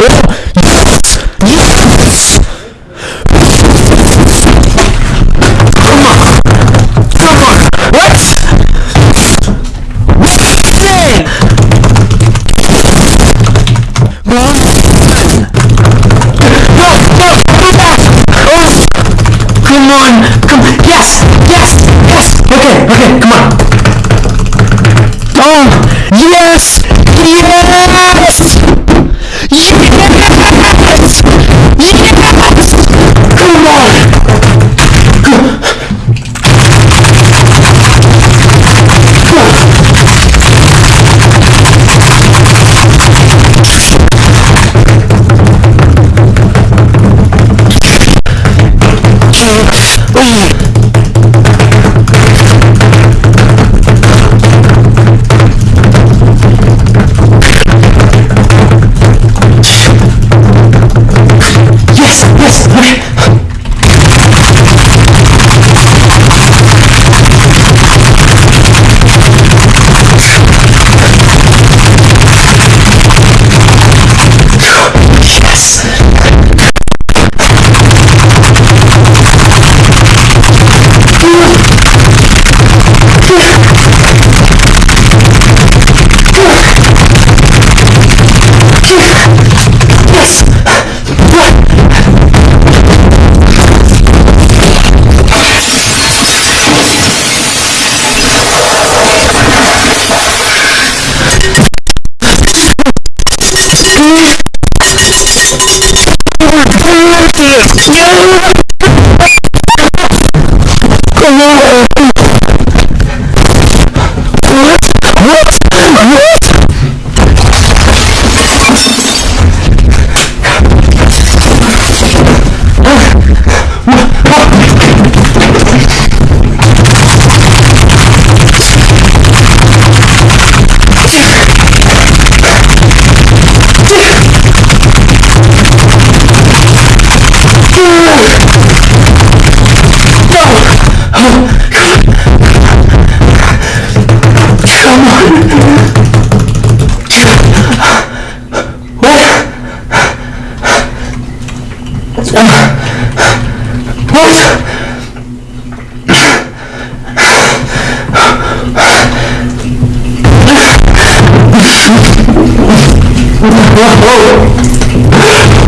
Come on! Come on, what? Come on, come on, Yes! Yes! Yes! Okay, okay, come on. Oh! Yes! Yes! Yes! What? What? Whoa!